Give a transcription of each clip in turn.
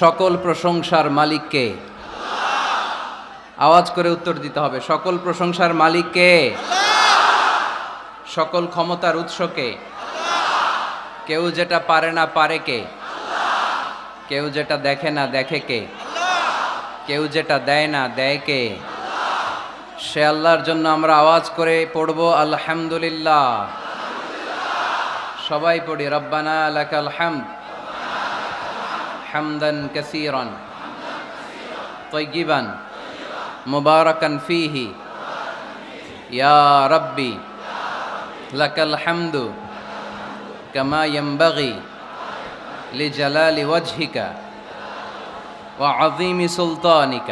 সকল প্রশংসার মালিককে আওয়াজ করে উত্তর দিতে হবে, সকল প্রশংসার মালিককে সকল ক্ষমতার উৎসকে কেউ যেটা পারে না পারে কে? কেউ যেটা দেখে না দেখে কে? কেউ যেটা দেয় না দেয় কে? সে আল্লাহর জন্য আমরা আওয়াজ করে পড়ব, আলহামদুলিল্লাহ। সবাই পড়ি, রব্বানা লাকাল হামদ। حمدا كثيرا. طيبا. مباركا فيه. يا ربي. لك الحمد. كما ينبغي لجلال وجهك وعظيم سلطانك.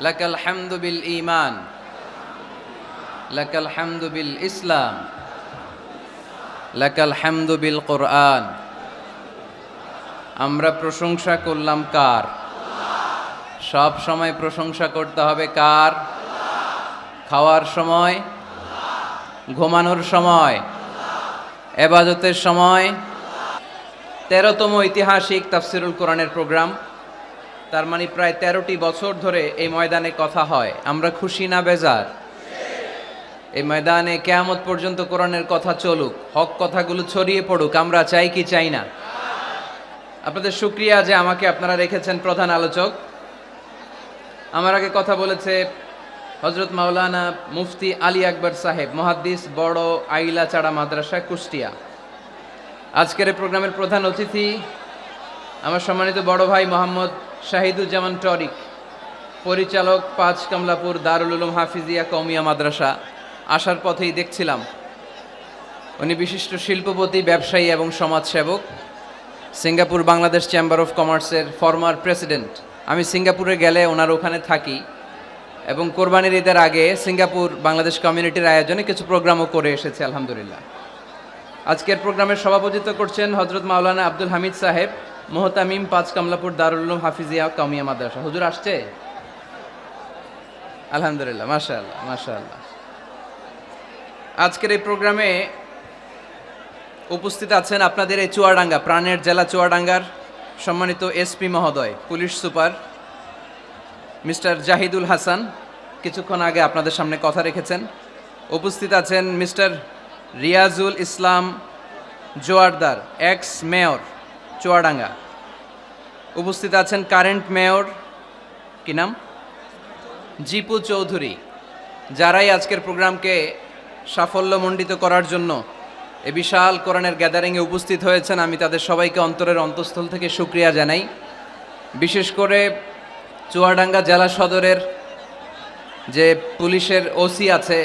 لك الحمد بالإيمان. لك الحمد بالإسلام. لك الحمد بالقرآن. আমরা প্রশংসা করলাম কার? সব সময় প্রশংসা করতে হবে কার? খাওয়ার সময়? ঘুমানোর সময়? এবাজতের সময়? তেরোতম ঐতিহাসিক তাফসিরুল কোরআনের প্রোগ্রাম। তার মানে প্রায় তেরোটি বছর ধরে এই ময়দানে কথা হয়। আমরা খুশি না বেজার? এই ময়দানে কেয়ামত পর্যন্ত কোরআনের কথা চলুক, হক কথাগুলো ছড়িয়ে পড়ুক, আমরা চাই কি, চাই না? আপনাদের শুক্রিয়া যে আমাকে আপনারা রেখেছেন প্রধান আলোচক। আমার আগে কথা বলেছে হজরত মাওলানা মুফতি আলী আকবর সাহেব, মহাদ্দিস বড় আইলা চাড়া মাদ্রাসা, কুষ্টিয়া। আজকের এই প্রোগ্রামের প্রধান অতিথি আমার সম্মানিত বড় ভাই মোহাম্মদ শাহিদুজ্জামান টরিক, পরিচালক পাঁচ কমলাপুর দারুল উলুম হাফিজিয়া কৌমিয়া মাদ্রাসা। আসার পথেই দেখছিলাম। উনি বিশিষ্ট শিল্পপতি, ব্যবসায়ী এবং সমাজসেবক। সিঙ্গাপুর বাংলাদেশ চেম্বার অফ কমার্সের ফর্মার প্রেসিডেন্ট আমি সিঙ্গাপুরে গেলে ওনার ওখানে থাকি এবং কোরবানির ঈদের আগে সিঙ্গাপুর বাংলাদেশ কমিউনিটির আয়োজনে কিছু প্রোগ্রামও করে এসেছে, আলহামদুলিল্লাহ। আজকের প্রোগ্রামের সভাপতিত্ব করছেন হজরত মাওলানা আব্দুল হামিদ সাহেব, মোহতামিম পাঁচ কামলাপুর দারুল্লুম হাফিজিয়া কামিয়া মাদ্রাসা। হুজুর আসছে? আলহামদুলিল্লাহ মাশা আল্লাহ মাশা আল্লাহ আজকের এই প্রোগ্রামে উপস্থিত আছেন আপনাদের এই চুয়াডাঙ্গা, প্রাণের জেলা চুয়াডাঙ্গার সম্মানিত এসপি মহোদয়, police super mister Zahidul Hasan, কিছুক্ষণ আগে আপনাদের সামনে কথা রেখেছেন। উপস্থিত আছেন mister Riazul Islam Joardar ex mayor Chuadanga. উপস্থিত আছেন কারেন্ট মেয়র কি নাম? জিপু চৌধুরী, যারাই আজকের প্রোগ্রামকে সাফল্যমণ্ডিত করার জন্য এ বিশাল কোরআনের গ্যাদারিংয়ে উপস্থিত হয়েছেন। আমি তাদের সবাইকে অন্তরের অন্তঃস্থল থেকে সুক্রিয়া জানাই। বিশেষ করে চুয়াডাঙ্গা জেলা সদরের যে পুলিশের ওসি আছে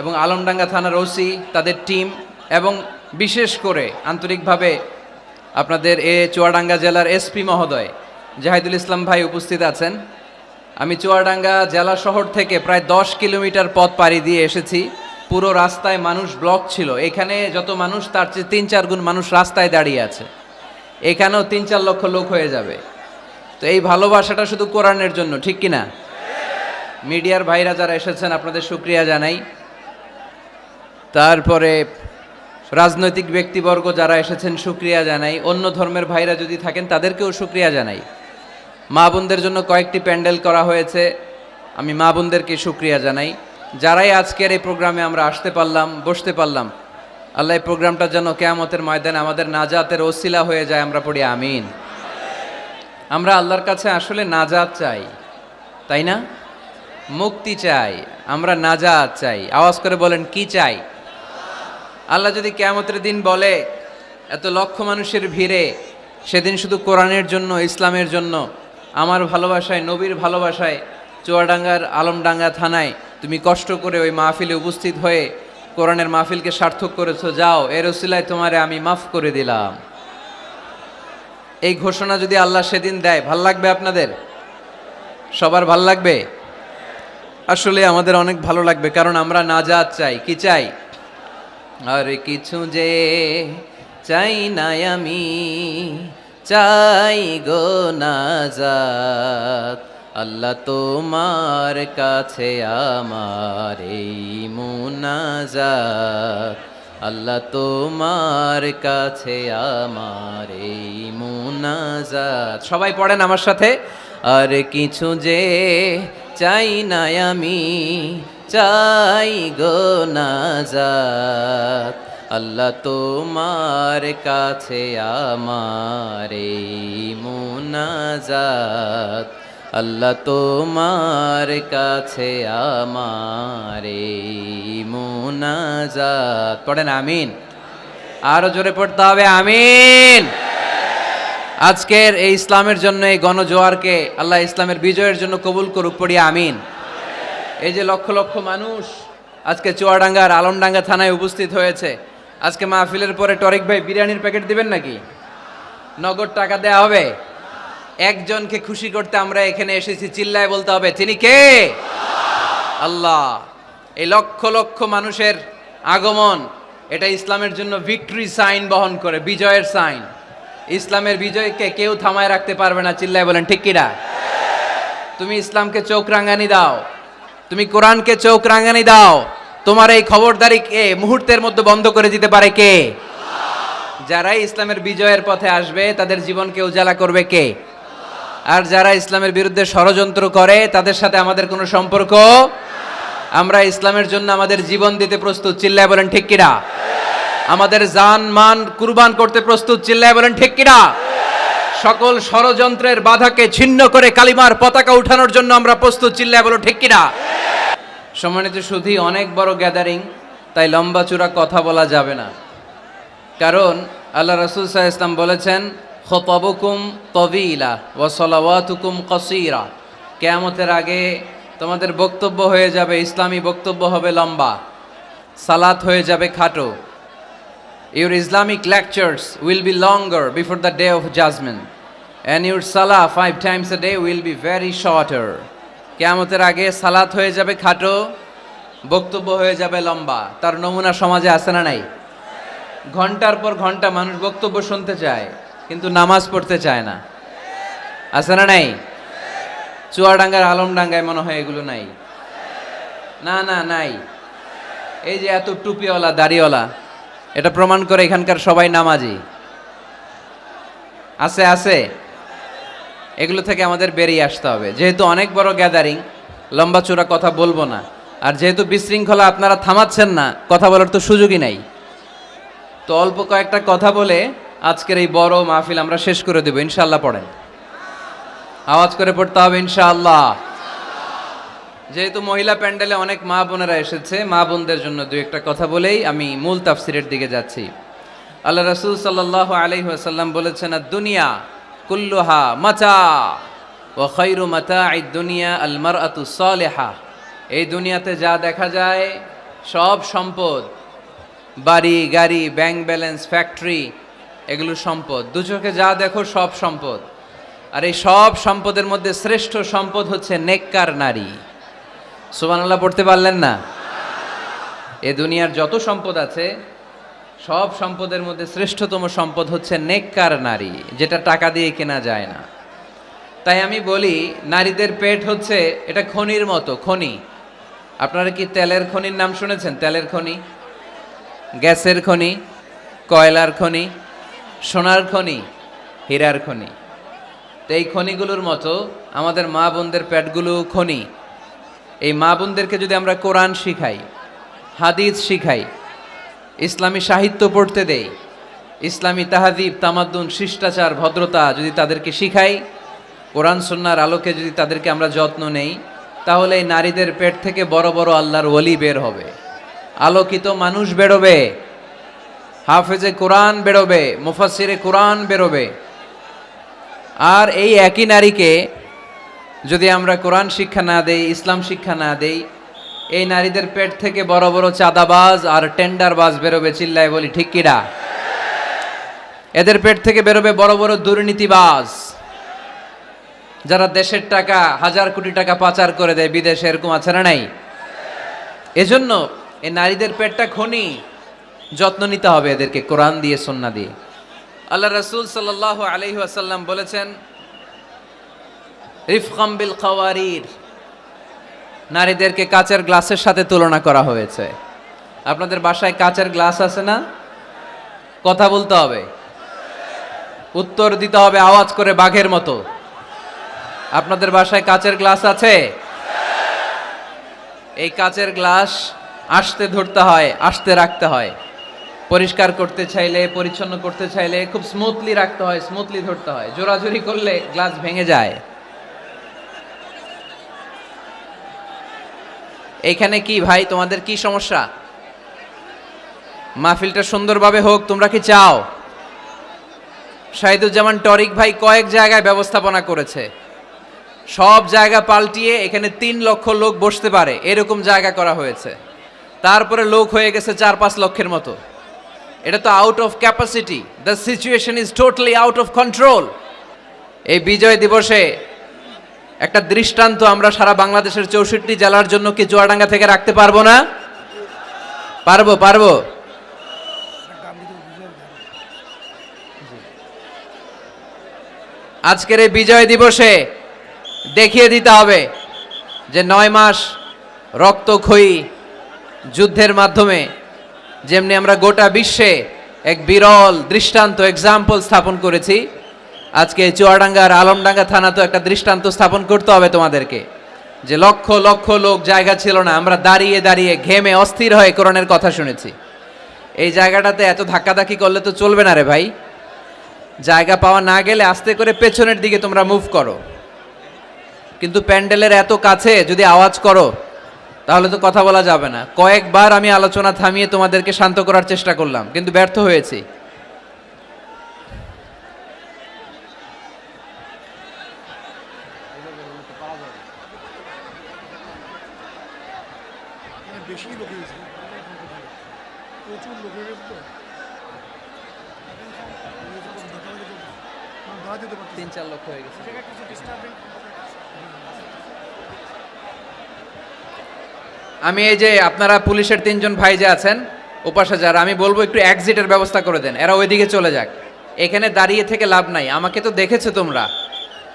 এবং আলমডাঙ্গা থানার ওসি, তাদের টিম এবং বিশেষ করে আন্তরিকভাবে আপনাদের এ চুয়াডাঙ্গা জেলার এসপি মহোদয় জাহিদুল ইসলাম ভাই উপস্থিত আছেন। আমি চুয়াডাঙ্গা জেলা শহর থেকে প্রায় দশ কিলোমিটার পথ পাড়ি দিয়ে এসেছি। পুরো রাস্তায় মানুষ ব্লক ছিল। এখানে যত মানুষ, তার চেয়ে তিন চার গুণ মানুষ রাস্তায় দাঁড়িয়ে আছে। এখানেও তিন চার লক্ষ লোক হয়ে যাবে। তো এই ভালোবাসাটা শুধু কোরআনের জন্য, ঠিক কি না মিডিয়ার ভাইরা যারা এসেছেন, আপনাদের শুক্রিয়া জানাই। তারপরে রাজনৈতিক ব্যক্তিবর্গ যারা এসেছেন, শুক্রিয়া জানাই। অন্য ধর্মের ভাইরা যদি থাকেন, তাদেরকেও শুক্রিয়া জানাই। মা বোনদের জন্য কয়েকটি প্যান্ডেল করা হয়েছে। আমি মা বোনদেরকে শুক্রিয়া জানাই। যারাই আজকের এই প্রোগ্রামে আমরা আসতে পারলাম, বসতে পারলাম, আল্লাহ এই প্রোগ্রামটা যেন কেয়ামতের ময়দানে আমাদের নাজাতের ওসিলা হয়ে যায়, আমরা পড়ি আমিন। আমরা আল্লাহর কাছে আসলে নাজাত চাই, তাই না? মুক্তি চাই, আমরা নাজাত চাই। আওয়াজ করে বলেন, কি চাই? আল্লাহ যদি কেয়ামতের দিন বলে, এত লক্ষ মানুষের ভিড়ে, সেদিন শুধু কোরআনের জন্য, ইসলামের জন্য, আমার ভালোবাসায়, নবীর ভালোবাসায়, চুয়াডাঙ্গার আলমডাঙ্গা থানায় তুমি কষ্ট করে ওই মাহফিলে উপস্থিত হয়ে কোরআনের মাহফিলকে সার্থক করেছ, যাও। এর ওসিলায় তোমারে আমি মাফ করে দিলাম। এই ঘোষণা যদি আল্লাহ সেদিন দেয়, ভালো লাগবে আপনাদের? সবার ভালো লাগবে? আসলে আমাদের অনেক ভালো লাগবে, কারণ আমরা না যা চাই। কি চাই? আর কিছু যে চাই না আমি, চাই গো নাজাত। আল্লাহ তোমার কাছে আমার এই মুনাজাত। আল্লাহ তোমার কাছে আমার এই মুনাজাত। সবাই পড়েন আমার সাথে? আর কিছু যে চাই না আমি, চাই গো নাজাত। আল্লাহ তোমার কাছে আমার এই মুনাজাত। আল্লাহ তোমার কাছে আমার মুনাজাত। পড়েন, আমিন। আরও জোরে পড়তে হবে, আমিন। আজকের এই ইসলামের জন্য এই গণজোয়ারকে আল্লাহ ইসলামের বিজয়ের জন্য কবুল করুক, পড়ি, আমিন। এই যে লক্ষ লক্ষ মানুষ আজকে চুয়াডাঙ্গার আলমডাঙ্গা থানায় উপস্থিত হয়েছে। আজকে মাহফিলের পরে টরিক ভাই বিরিয়ানির প্যাকেট দিবেন নাকি? নগদ টাকা দেয়া হবে। একজনকে খুশি করতে আমরা এখানে এসেছি, চিল্লায় বলতে হবে, তিনি কে? আল্লাহ। এই লক্ষ লক্ষ মানুষের আগমন, এটা ইসলামের জন্য ভিক্টরি সাইন বহন করে, বিজয়ের সাইন ইসলামের বিজয়কে কেউ থামায় রাখতে পারবে না, চিল্লায় বলেন, ঠিক কিনা? তুমি ইসলামকে চোখ রাঙানি দাও, তুমি কোরআনকে চোখ রাঙানি দাও, তোমার এই খবরদারি কে? মুহূর্তের মধ্যে বন্ধ করে দিতে পারে কে? যারাই ইসলামের বিজয়ের পথে আসবে, তাদের জীবনকে উজালা করবে কে? আর যারা ইসলামের বিরুদ্ধে ষড়যন্ত্র করে, তাদের সাথে আমাদের কোনো সম্পর্ক? আমরা ইসলামের জন্য আমাদের জীবন দিতে প্রস্তুত, চিল্লায় বলেন, ঠিক কিনা? আমাদের জান, মান, কুরবান করতে প্রস্তুত, চিল্লায় বলেন, ঠিক কিনা? সকল ষড়যন্ত্রের বাধাকে ছিন্ন করে কালিমার পতাকা উঠানোর জন্য আমরা প্রস্তুত, চিল্লায় বলো, ঠিক কিনা? সম্মানিত শুধু অনেক বড় গ্যাদারিং তাই লম্বা চূড়া কথা বলা যাবে না। কারণ আল্লাহ রসুল সাহা ইসলাম বলেছেন খতবুকুম তবিলা ও সলাওয়াতুকুম কসিরা। কেয়ামতের আগে তোমাদের বক্তব্য হয়ে যাবে, ইসলামী বক্তব্য হবে লম্বা, সালাত হয়ে যাবে খাটো। Your Islamic lectures will be longer before the day of judgement and your সালা five times a day will be very shorter কেয়ামতের আগে সালাত হয়ে যাবে খাটো, বক্তব্য হয়ে যাবে লম্বা। তার নমুনা সমাজে আছে না নাই? ঘণ্টার পর ঘণ্টা মানুষ বক্তব্য শুনতে চায়। কিন্তু নামাজ পড়তে চায় না। আছে না নাই? চুয়াডাঙ্গার আলমডাঙ্গায় মনে হয় এগুলো নাই। না না, নাই। এই যে এত টুপিওয়ালা, দাড়িওয়ালা, এটা প্রমাণ করে এখানকার সবাই নামাজি। আছে আছে। এগুলো থেকে আমাদের বেরিয়ে আসতে হবে। যেহেতু অনেক বড় গ্যাদারিং লম্বা চূড়া কথা বলব না। আর যেহেতু বিশৃঙ্খলা, আপনারা থামাচ্ছেন না, কথা বলার তো সুযোগই নাই। তো অল্প কয়েকটা কথা বলে আজকের এই বড় মাহফিল আমরা শেষ করে দেবো ইনশাল্লাহ পড়েন। আওয়াজ করে পড়তে হবে, ইনশাআল্লাহ। যেহেতু মহিলা প্যান্ডেলে অনেক মা বোনেরা এসেছে, মা বোনদের জন্য দু একটা কথা বলেই আমি মূল তাফসিরের দিকে যাচ্ছি। আল্লাহ রসুল সাল্লাহ আলহি আসাল্লাম বলেছেন দুনিয়া কুল্লুহা মাচা ও খৈরু মাতা এই দুনিয়া আলমার আতু সলেহা। এই দুনিয়াতে যা দেখা যায় সব সম্পদ, বাড়ি, গাড়ি, ব্যাংক ব্যালেন্স, ফ্যাক্টরি এগুলো সম্পদ। দু চোখে যা দেখো সব সম্পদ। আর এই সব সম্পদের মধ্যে শ্রেষ্ঠ সম্পদ হচ্ছে নেককার নারী। সুবহানাল্লাহ, পড়তে পারলেন না? এ দুনিয়ার যত সম্পদ আছে, সব সম্পদের মধ্যে শ্রেষ্ঠতম সম্পদ হচ্ছে নেককার নারী, যেটা টাকা দিয়ে কেনা যায় না। তাই আমি বলি, নারীদের পেট হচ্ছে, এটা খনির মতো, খনি। আপনারা কি তেলের খনির নাম শুনেছেন? তেলের খনি, গ্যাসের খনি, কয়লার খনি সোনার খনি, হীরার খনি। তো এই খনিগুলোর মতো আমাদের মা বোনদের পেটগুলো খনি। এই মা বোনদেরকে যদি আমরা কোরআন শিখাই, হাদিস শিখাই, ইসলামী সাহিত্য পড়তে দেই, ইসলামী তাহাদিব তামাদ্দুন, শিষ্টাচার, ভদ্রতা যদি তাদেরকে শিখাই, কোরআন সন্ন্যার আলোকে যদি তাদেরকে আমরা যত্ন নেই, তাহলে এই নারীদের পেট থেকে বড় বড় আল্লাহর ওলি বের হবে। আলোকিত মানুষ বেরোবে। হাফেজে কোরআন বেরোবে মুফাসিরে কোরআন বেরোবে। আর এই একই নারীকে যদি আমরা কোরআন শিক্ষা না দেই, ইসলাম শিক্ষা না দেই, এই নারীদের পেট থেকে বড় বড় চাঁদাবাজ আর টেন্ডার বাজ বেরোবে চিল্লায় বলি, ঠিক কিরা এদের পেট থেকে বেরোবে বড় বড় দুর্নীতিবাজ, যারা দেশের টাকা, হাজার কোটি টাকা পাচার করে দেয়, বিদেশে এরকম আছে না নাই? এজন্য এই নারীদের পেটটা খনি। যত্ন নিতে হবে এদেরকে, কোরআন দিয়ে, সন্না দিয়ে। আল্লাহ রসুল সাল্লাহ আলহি আসাল্লাম বলেছেন, রিফকাম বিল নারীদেরকে কাচের গ্লাসের সাথে তুলনা করা হয়েছে। আপনাদের বাসায় কাচের গ্লাস আছে না? কথা বলতে হবে। উত্তর দিতে হবে আওয়াজ করে বাঘের মতো। আপনাদের বাসায় কাচের গ্লাস আছে? এই কাচের গ্লাস আসতে ধরতে হয়, আসতে রাখতে হয়। পরিষ্কার করতে চাইলে, পরিচ্ছন্ন করতে চাইলে খুব স্মুথলি রাখতে হয় স্মুথলি ধরতে হয়। জোরাজোরি করলে গ্লাস ভেঙে যায়। এখানে কি ভাই, তোমাদের কি সমস্যা? মাহফিলটা সুন্দরভাবে হোক, তোমরা কি চাও? শাহিদুজ্জামান টরিক ভাই কয়েক জায়গায় ব্যবস্থাপনা করেছে। সব জায়গা পাল্টিয়ে এখানে তিন লক্ষ লোক বসতে পারে, এরকম জায়গা করা হয়েছে। তারপরে লোক হয়ে গেছে চার পাঁচ লক্ষের মতো। এটা তো out of capacity the situation is totally out of control এই বিজয় দিবসে একটা দৃষ্টান্ত আমরা সারা বাংলাদেশের চৌষট্টি জেলার জন্য কি চুয়াডাঙ্গা থেকে রাখতে পারব না? পারব পারব। আজকের এই বিজয় দিবসে দেখিয়ে দিতে হবে যে নয় মাস রক্তক্ষয়ী যুদ্ধের মাধ্যমে যেমনি আমরা গোটা বিশ্বে এক বিরল, দৃষ্টান্ত এক্সাম্পল স্থাপন করেছি, আজকে চুয়াডাঙ্গার আলমডাঙ্গা থানা তো একটা দৃষ্টান্ত স্থাপন করতে হবে তোমাদেরকে। যে লক্ষ লক্ষ লোক জায়গা ছিল না, আমরা দাঁড়িয়ে দাঁড়িয়ে ঘেমে অস্থির হয়ে কোরআনের কথা শুনেছি। এই জায়গাটাতে এত ধাক্কাধাক্কি করলে তো চলবে না রে ভাই। জায়গা পাওয়া না গেলে আস্তে করে পেছনের দিকে তোমরা মুভ করো। কিন্তু প্যান্ডেলের এত কাছে যদি আওয়াজ করো তাহলে তো কথা বলা যাবে না। কয়েকবার আমি আলোচনা থামিয়ে তোমাদেরকে শান্ত করার চেষ্টা করলাম, কিন্তু ব্যর্থ হয়েছি এখানে বেশি লোক হয়ে গেছে প্রচুর লোক হয়ে গেছে তো দাঁড়া যেতে পারছি তিন চার লক্ষ হয়ে গেছে কিছু ডিস্টার্বিং আমি এই যে আপনারা পুলিশের তিনজন ভাই যে আছেন, ওপাশে যারা, আমি বলব একটু এক্সিটের ব্যবস্থা করে দেন, এরা ওইদিকে চলে যাক। এখানে দাঁড়িয়ে থেকে লাভ নাই, আমাকে তো দেখেছ তোমরা।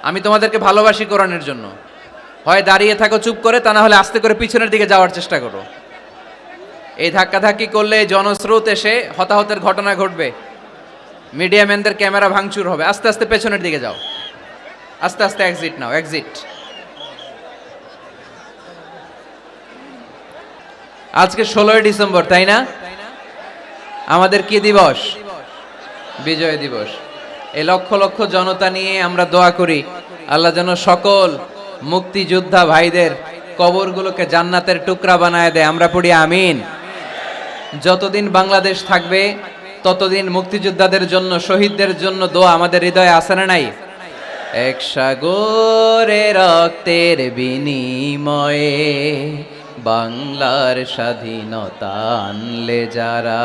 আমি তোমাদেরকে ভালোবাসি কোরআনের জন্য। হয় দাঁড়িয়ে থাকো, চুপ করে, তা না হলে আস্তে করে পিছনের দিকে যাওয়ার চেষ্টা করো। এই ধাক্কাধাক্কি করলে জনস্রোত এসে হতাহতের ঘটনা ঘটবে। মিডিয়াম্যানদের ক্যামেরা ভাঙচুর হবে। আস্তে আস্তে পেছনের দিকে যাও। আস্তে আস্তে এক্সিট নাও এক্সিট আজকে ষোলোই ডিসেম্বর, তাই না? আমাদের কি দিবস? বিজয় দিবস। এই লক্ষ লক্ষ জনতা নিয়ে আমরা দোয়া করি, আল্লাহ যেন সকল মুক্তিযোদ্ধা ভাইদের কবরগুলোকে জান্নাতের টুকরা বানায় দেয়। আমরা পড়ি আমিন। যতদিন বাংলাদেশ থাকবে, ততদিন মুক্তিযোদ্ধাদের জন্য, শহীদদের জন্য দোয়া আমাদের হৃদয়ে আসে না নাই? এক সাগরে রক্তের বিনিময়ে বাংলার স্বাধীনতা আনলে যারা,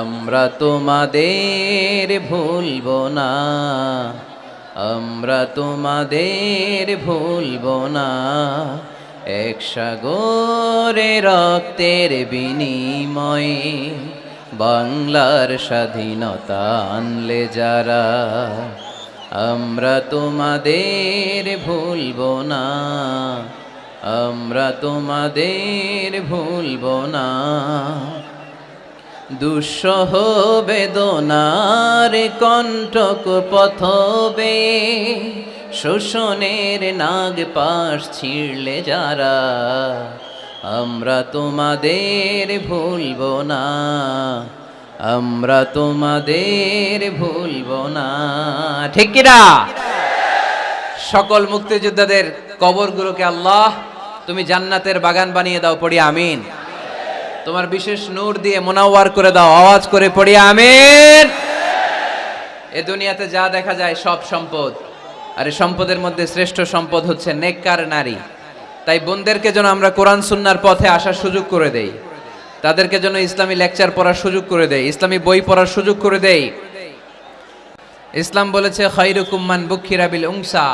আমরা তোমাদের ভুলব না, আমরা তোমাদের ভুলব না। এক সাগরে রক্তের বিনিময়ে বাংলার স্বাধীনতা আনলে যারা, আমরা তোমাদের ভুলব না। আমরা তোমাদের ভুলব না। দুঃসহ বেদনার কণ্ঠক পথবে, শোষণের নাগ পাশ ছিঁড়লে যারা, আমরা তোমাদের ভুলব না। আমরা তোমাদের ভুলব না। ঠিক কিনা? সকল মুক্তিযোদ্ধাদের কবরগুলোকে আল্লাহ তুমি জান্নাতের বাগান বানিয়ে দাও, পড়ি আমিন। তোমার বিশেষ নূর দিয়ে মোনাওয়ার করে দাও, আওয়াজ করে পড়ি আমিন। এ দুনিয়াতে যা দেখা যায় সব সম্পদ। আর এই সম্পদের মধ্যে শ্রেষ্ঠ সম্পদ হচ্ছে নেককার নারী। তাই বোনদেরকে যেন আমরা কোরআন সুন্নার পথে আসার সুযোগ করে দেই। তাদেরকে যেন ইসলামী লেকচার পড়ার সুযোগ করে দেই, ইসলামী বই পড়ার সুযোগ করে দেই। ইসলাম বলেছে খৈরুকুম্মান বুক্ষিরাবিল উংসা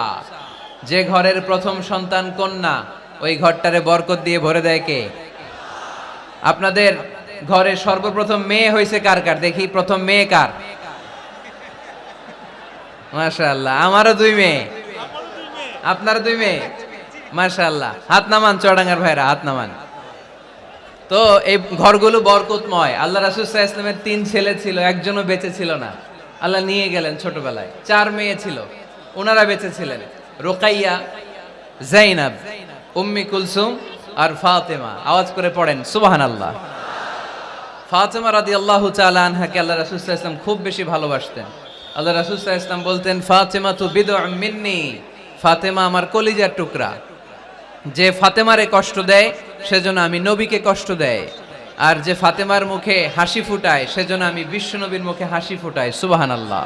যে ঘরের প্রথম সন্তান কন্যা ওই ঘরটারে বরকত দিয়ে ভরে দেয় কে? আপনাদের ঘরে সর্বপ্রথম মেয়ে হয়েছে কার কার? দেখি প্রথম মেয়ে কার? মাশাআল্লাহ, আমারও দুই মেয়ে। আপনারও দুই মেয়ে? মাশাআল্লাহ, হাত নামান চড়াঙ্গার ভাইরা, হাত নামান। তো এই ঘরগুলো বরকতময়। আল্লাহ রাসুসাহ ইসলামের তিন ছেলে ছিল, একজনও বেঁচে ছিল না। আল্লাহ নিয়ে গেলেন ছোটবেলায়। চার মেয়ে ছিল, ওনারা বেঁচে ছিলেন। রোকাইয়া, জাইনাব। উম্মি কুলসুম আর ফাতেমা। আওয়াজ করে পড়েন সুবাহান আল্লাহ ফাতেমা রাদি আল্লাহ আনহাকে আল্লাহ রাসুসাহ ইসলাম খুব বেশি ভালোবাসতেন। আল্লাহ রাসুসাহ ইসলাম বলতেন ফাতেমা তু বিদ মিন্নি, ফাতেমা আমার কলিজার টুকরা। যে ফাতেমারে কষ্ট দেয়, সেজন্য আমি নবীকে কষ্ট দেয়। আর যে ফাতেমার মুখে হাসি ফুটায়, সেজন্য আমি বিশ্বনবীর মুখে হাসি ফুটাই। সুবাহান আল্লাহ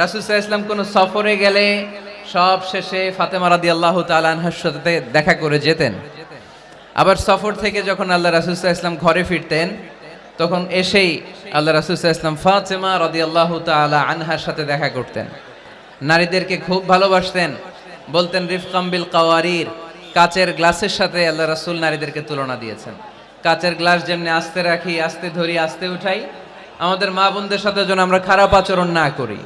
রাসুসাহ ইসলাম কোনো সফরে গেলে সব শেষে ফাতেমা রাদি আল্লাহ তালানহার সাথে দেখা করে যেতেন। আবার সফর থেকে যখন আল্লাহ রাসুসাহ ইসলাম ঘরে ফিরতেন, তখন এসেই আল্লাহ রাসুসাহ ইসলাম ফাতেমা রাদি আল্লাহ তালা আনহার সাথে দেখা করতেন। নারীদেরকে খুব ভালোবাসতেন, বলতেন রিফকাম্বিল কাওয়ারির কাচের গ্লাসের সাথে আল্লাহ রাসুল নারীদেরকে তুলনা দিয়েছেন। কাচের গ্লাস যেমনি আস্তে রাখি, আস্তে ধরি, আস্তে উঠাই, আমাদের মা বোনদের সাথে যেন আমরা খারাপ আচরণ না করি,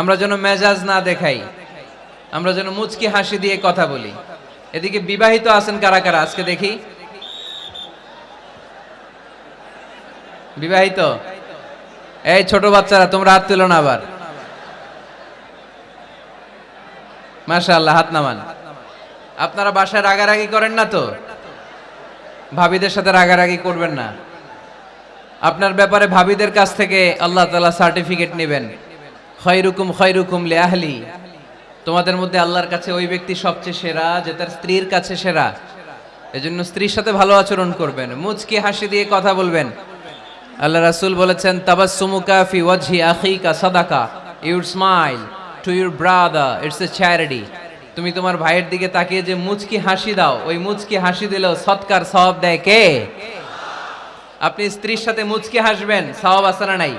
আমরা যেন মেজাজ না দেখাই আমরা যেন মুচকি হাসি দিয়ে কথা বলি। এদিকে বিবাহিত আছেন কারা কারা? আজকে দেখি। বিবাহিত? এই ছোট বাচ্চারা, তোমরা হাত তুলো না আবার। মাশাআল্লাহ, হাত নামান। আপনারা বাসায় রাগারাগি করেন না তো? ভাবিদের সাথে রাগারাগি করবেন না। আপনার ব্যাপারে ভাবিদের কাছ থেকে আল্লাহ তালা সার্টিফিকেট নেবেন। খয়রুকুম খয়রুকুম লে আহলি। তোমাদের মধ্যে আল্লাহর কাছে ওই ব্যক্তি সবচেয়ে সেরা, যে তার স্ত্রীর কাছে সেরা। এজন্য স্ত্রীর সাথে ভালো আচরণ করবেন। মুচকি হাসি দিয়ে কথা বলবেন। আল্লাহ রাসুল বলেছেন ফি your smile to your brother. It's a charity. তুমি তোমার ভাইয়ের দিকে তাকিয়ে যে মুচকি হাসি দাও, ওই মুচকি হাসি দিলেও সৎকার সওয়াব দেয় কে? আপনি স্ত্রীর সাথে মুচকি হাসবেন আছে না নাই?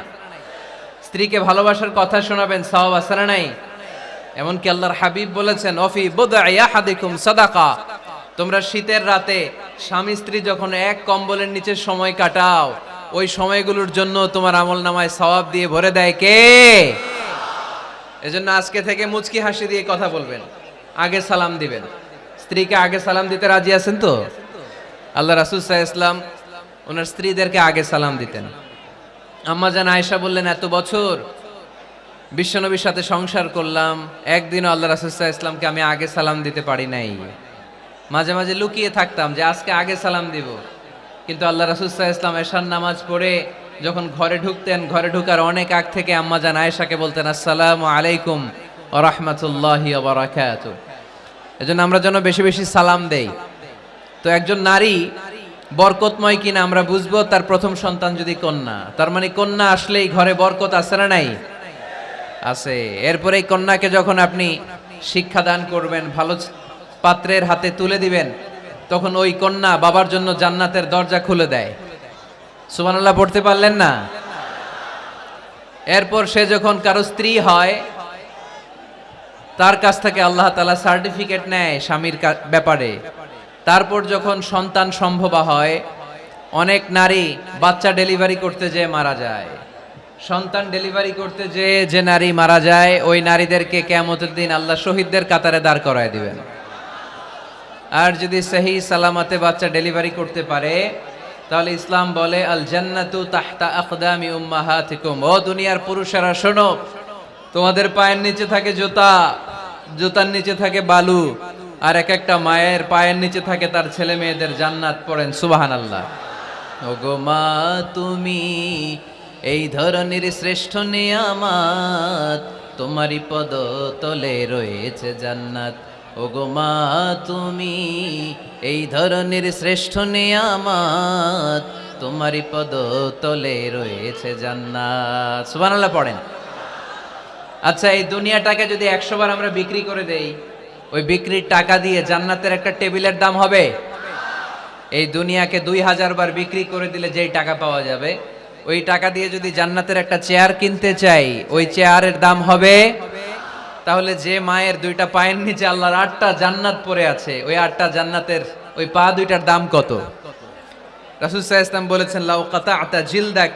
স্ত্রীকে ভালোবাসার কথা শোনাবেন আছে না নাই? এমনকি আল্লাহর হাবিব বলেছেন, অফি বুদআই সাদাকা। তোমরা শীতের রাতে স্বামী স্ত্রী যখন এক কম্বলের নিচে সময় কাটাও, ওই সময়গুলোর জন্য তোমার আমল নামায় সওয়াব দিয়ে ভরে দেয় কে? এজন্য আজকে থেকে মুচকি হাসি দিয়ে কথা বলবেন। আগে সালাম দিবেন। স্ত্রীকে আগে সালাম দিতে রাজি আছেন তো? আল্লাহ রাসুল সাহা ইসলাম ওনার স্ত্রীদেরকে আগে সালাম দিতেন। আম্মা জান আয়েশা বললেন, এত বছর বিশ্বনবীর সাথে সংসার করলাম, একদিনও আল্লাহ রাসুসাহ ইসলামকে আমি আগে সালাম দিতে পারি নাই। মাঝে মাঝে লুকিয়ে থাকতাম যে আজকে আগে সালাম দিব। কিন্তু আল্লাহ রাসুসাহ ইসলাম এশার নামাজ পড়ে যখন ঘরে ঢুকতেন, ঘরে ঢুকার অনেক আগ থেকে আম্মা জান আয়েশাকে বলতেন, আসসালামু আলাইকুম রহমতুল্লাহি বারাকাত এজন্য আমরা যেন বেশি বেশি সালাম দেই। তো একজন নারী বরকতময় কিনা আমরা বুঝব, তার প্রথম সন্তান যদি কন্যা। তার মানে কন্যা আসলেই ঘরে বরকত আছে না নাই? আছে। এরপরে এই কন্যাকে যখন আপনি শিক্ষা দান করবেন, ভালো পাত্রের হাতে তুলে দিবেন, তখন ওই কন্যা বাবার জন্য জান্নাতের দরজা খুলে দেয়। সুবহানাল্লাহ, পড়তে পারলেন না? এরপর সে যখন কারও স্ত্রী হয়, তার কাছ থেকে আল্লাহ তালা সার্টিফিকেট নেয় স্বামীর ব্যাপারে। তারপর যখন সন্তান সম্ভবা হয়, অনেক নারী বাচ্চা ডেলিভারি করতে যেয়ে মারা যায়। সন্তান ডেলিভারি করতে যে যে নারী মারা যায়, ওই নারীদেরকে কেমতের দিন আল্লাহ শহীদদের কাতারে দাঁড় করায় দিবেন। আর যদি সহি সালামাতে বাচ্চা ডেলিভারি করতে পারে, তাহলে ইসলাম বলে আল জান্নাতু তাহতা আকদামি উম্মাহাতিকুম। ও দুনিয়ার পুরুষেরা, শোনো, তোমাদের পায়ের নিচে থাকে জুতা, জুতার নিচে থাকে বালু, আর এক একটা মায়ের পায়ের নিচে থাকে তার ছেলে মেয়েদের জান্নাত পড়েন, সুবহানাল্লাহ। ওগো মা, তুমি এই ধরনের শ্রেষ্ঠ নিয়ামাত তোমারই পদ তলে রয়েছে জান্নাত। ওগো মা, তুমি এই ধরনের শ্রেষ্ঠ নিয়ামাত তোমারই পদ তলে রয়েছে জান্নাত। সুবহানাল্লাহ পড়েন। আচ্ছা এই দুনিয়াটাকে যদি একশো বার আমরা বিক্রি করে দেই, ওই বিক্রির টাকা দিয়ে জান্নাতের একটা টেবিলের দাম হবে? এই দুনিয়াকে দুই হাজার বার বিক্রি করে দিলে যেই টাকা পাওয়া যাবে ওই টাকা দিয়ে যদি জান্নাতের একটা চেয়ার কিনতে চাই, ওই চেয়ারের দাম হবে? তাহলে যে মায়ের দুইটা পায়ের নিচে আল্লাহর আটটা জান্নাত পড়ে আছে, ওই আটটা জান্নাতের ওই পা দুইটার দাম কত? রাসুল ইসলাম বলেছেন, লাউ কাতা আতা জিল দেখ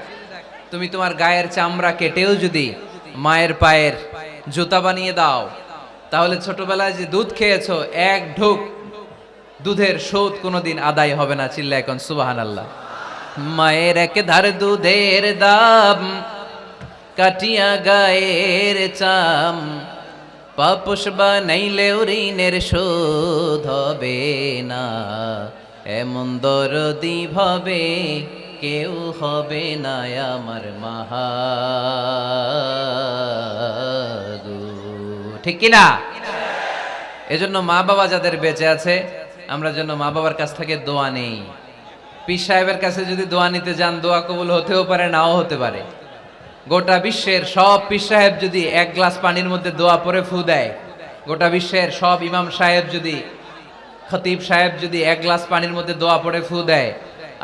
তুমি তোমার গায়ের চামড়া কেটেও যদি মায়ের পায়ের জুতা বানিয়ে দাও, তাহলে ছোটবেলায় যে দুধ খেয়েছো, এক ঢোক দুধের শোধ কোনোদিন আদায় হবে না চিল্লা এখন সুবাহান আল্লাহ মায়ের এক ধার দুধের দাম, কাটিয়া গায়ের চাম। পাপুষ বানাইলেও ঋণের শোধ হবে না, এমন দরদি ভাবে কেউ হবে না আমার মাহাগু ঠিক কিনা? এজন্য মা বাবা যাদের বেঁচে আছে, আমরা যেন মা বাবার কাছ থেকে দোয়া নেই। পীর সাহেবের কাছে যদি দোয়া নিতে যান, দোয়া কবুল হতেও পারে, নাও হতে পারে। গোটা বিশ্বের সব পীর সাহেব যদি এক গ্লাস পানির মধ্যে দোয়া পরে ফু দেয়, গোটা বিশ্বের সব ইমাম সাহেব যদি, খতিব সাহেব যদি এক গ্লাস পানির মধ্যে দোয়া পরে ফু দেয়,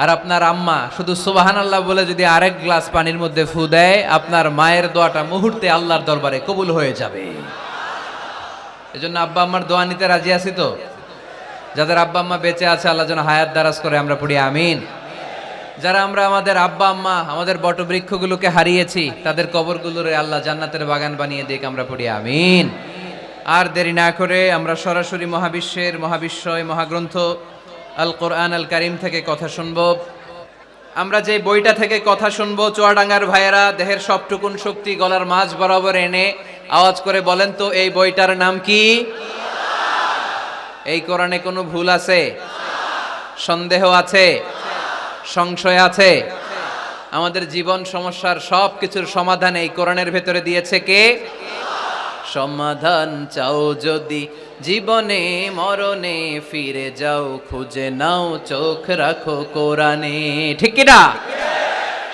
আর আপনার আম্মা শুধু সুবাহান আল্লাহ বলে যদি আরেক গ্লাস পানির মধ্যে ফু দেয়, আপনার মায়ের দোয়াটা মুহূর্তে আল্লাহর দরবারে কবুল হয়ে যাবে। এজন্য আব্বা আম্মার দোয়া নিতে রাজি আছি তো? যাদের আব্বা আম্মা বেঁচে আছে, আল্লাহ যেন হায়াত দারাজ করে, আমরা পড়ি আমিন। যারা আমরা আমাদের আব্বা আম্মা, আমাদের বটবৃক্ষগুলোকে হারিয়েছি, তাদের কবরগুলোরে আল্লাহ জান্নাতের বাগান বানিয়ে দিক, আমরা পড়ি আমিন। আর দেরি না করে আমরা সরাসরি মহাবিশ্বের মহাবিশ্বয় মহাগ্রন্থ আল কোরআন আল কারিম থেকে কথা শুনব। আমরা যে বইটা থেকে কথা শুনব, চুয়াডাঙ্গার ভাইয়েরা, দেহের সবটুকুন শক্তি গলার মাঝ বরাবর এনে আওয়াজ করে বলেন তো, এই বইটার নাম কি? এই কোরআনে কোনো ভুল আছে? সন্দেহ আছে? সংশয় আছে? আমাদের জীবন সমস্যার সব কিছুর সমাধান এই কোরআনের ভেতরে দিয়েছে কে? সমাধান চাও যদি জীবনে, মরণে ফিরে যাও, খুঁজে নাও, চোখ রাখো কোরআনে। ঠিক না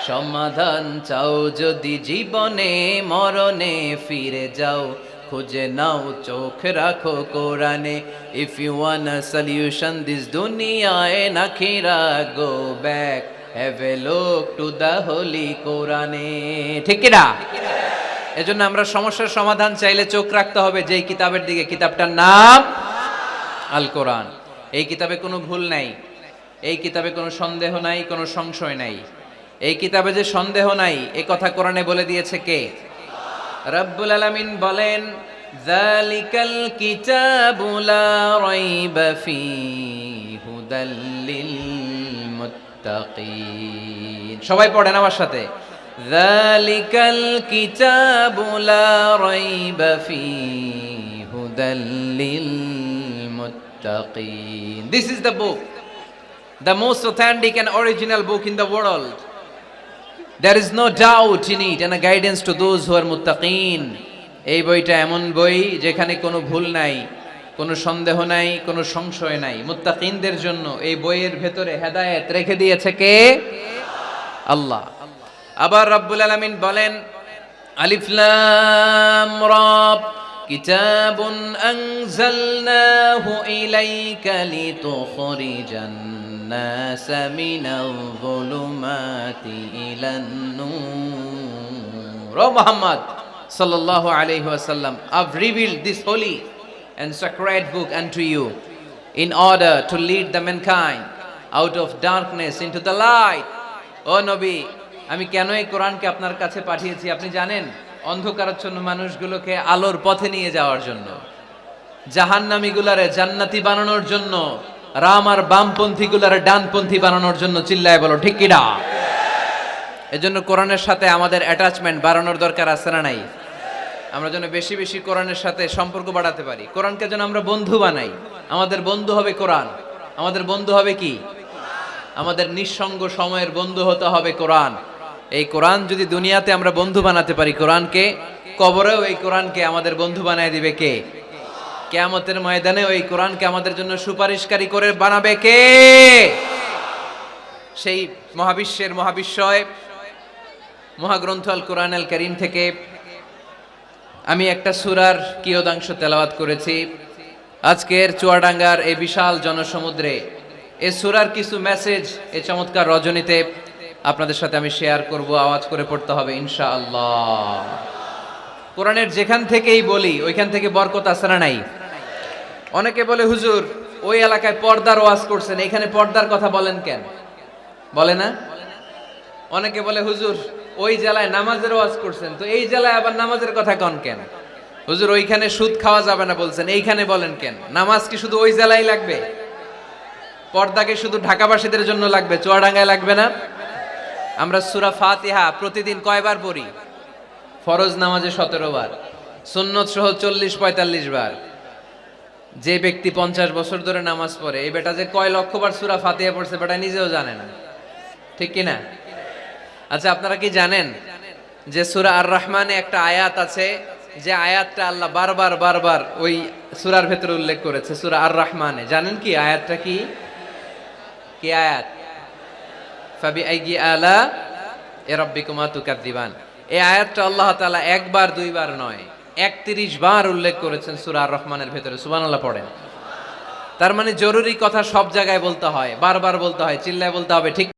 সমাধান চাও যদি জীবনে, মরণে ফিরে যাও খুঁজে নাও, চোখ রাখো কোরআনে। If you want a solution this দুনিয়ায় নাখিরা go back have a look to the holy কোরআনে। ঠিক না? এজন্য আমরা সমস্যার সমাধান চাইলে চোখ রাখতে হবে, যেই কিতাবের দিকে। কিতাবটার নাম আল কোরআন। এই কিতাবে কোনো ভুল নাই। এই কিতাবে কোনো সন্দেহ নাই, কোনো সংশয় নাই। এই কিতাবে যে সন্দেহ নাই, এ কথা কোরআনে বলে দিয়েছে কে? রব্বুল আলামিন বলেন, যালিকাল কিতাবু লা রাইবা ফি হুদাল লিল মুত্তাকিন। সবাই পড়েন আমার সাথে। যালিকাল কিতাবু লা রাইবা ফি হুদাল লিল মুত্তাকিন। This is the book the most authentic and original book in the world. There is no doubt in it and guidance to those who are Mutakin এই বইটা এমন বই যেখানে কোনো ভুল নাই, কোনো সন্দেহ নাই, কোনো সংশয় নাই। মুত্তাকিনদের জন্য এই বইয়ের ভেতরে হেদায়েত রেখে দিয়েছে কে? আল্লাহ। আবার রব্বুল আলামিন বলেন আলিফলাম রব, কিতাবুন আনজালনাহু ইলাইকা লিতুখরিজান। الناس من الظلمات إلى النور Oh Muhammad sallallahu alayhi wasallam I've revealed this holy and sacred book unto you in order to lead the mankind out of darkness into the light ও নবী আমি কেন এই কোরআনকে আপনার কাছে পাঠিয়েছি আপনি জানেন অন্ধকারাচ্ছন্ন মানুষগুলোকে আলোর পথে নিয়ে যাওয়ার জন্য জাহান্নামীগুলারে জান্নাতি বানানোর জন্য রাম আর বামপন্থী গুলারে ডানপন্থী বানানোর জন্য চিল্লায় বলো, ঠিক কিনা এজন্য কোরআনের সাথে আমাদের অ্যাটাচমেন্ট বাড়ানোর দরকার আছে না নাই? আমরা যেন বেশি বেশি কোরআনের সাথে সম্পর্ক বাড়াতে পারি। কোরআনকে যেন আমরা বন্ধু বানাই। আমাদের বন্ধু হবে কোরআন। আমাদের বন্ধু হবে কি? আমাদের নিঃসঙ্গ সময়ের বন্ধু হতে হবে কোরআন। এই কোরআন যদি দুনিয়াতে আমরা বন্ধু বানাতে পারি, কোরআনকে কবরেও এই কোরআনকে আমাদের বন্ধু বানায় দিবে কে? কেয়ামতের ময়দানে ওই কোরআনকে আমাদের জন্য সুপারিশকারী করে বানাবে কে? সেই মহাবিশ্বের মহাবিশ্বয়, মহাগ্রন্থ আল কোরআন আল করিম থেকে আমি একটা সুরার কিয়দাংশ তেলাওয়াত করেছি। আজকের চুয়াডাঙ্গার এই বিশাল জনসমুদ্রে এ সুরার কিছু মেসেজ এ চমৎকার রজনীতে আপনাদের সাথে আমি শেয়ার করব, আওয়াজ করে পড়তে হবে ইনশা আল্লাহ কোরআনের যেখান থেকেই বলি, ওইখান থেকে বরকত আসারা নাই? অনেকে বলে, হুজুর, ওই এলাকায় পর্দার ওয়াজ করছেন, এখানে পর্দার কথা বলেন কেন? বলে না? অনেকে বলে, হুজুর, ওই জেলায় নামাজের ওয়াজ করছেন, তো এই জেলায় আবার নামাজের কথা কন কেন? হুজুর, ওইখানে সুদ খাওয়া যাবে না বলছেন, এইখানে বলেন কেন? নামাজ কি শুধু ওই জেলায় লাগবে? পর্দাকে শুধু ঢাকাবাসীদের জন্য লাগবে, চুয়াডাঙ্গায় লাগবে না? আমরা সুরা ফাতিহা প্রতিদিন কয়বার পড়ি? ফরজ নামাজে সতেরো বার, সুন্নত সহ চল্লিশ পঁয়তাল্লিশ বার। যে ব্যক্তি পঞ্চাশ বছর ধরে নামাজ পড়ে, এই বেটা যে কয় লক্ষবার সুরা ফাতিহা পড়ছে বেটা নিজেও জানে না। ঠিক কি না আচ্ছা আপনারা কি জানেন যে সুরা আর রহমানে একটা আয়াত আছে? যে আয়াতটা আল্লাহ বারবার বারবার ওই সুরার ভেতরে উল্লেখ করেছে, সুরা আর রহমানে জানেন কি আয়াতটা কি? কি আয়াত? ফাবি আইগি আলা এ রব্বিকুমা তুকাদ্দিবান। এই আয়াতটা আল্লাহ তাআলা একবার, দুইবার নয়। একত্রিশ বার উল্লেখ করেছেন সুরা রহমানের ভেতরে সুবানাল্লাহ পড়েন। তার মানে জরুরি কথা সব জায়গায় বলতে হয়, বারবার বলতে হয়, চিল্লায় বলতে হবে, ঠিক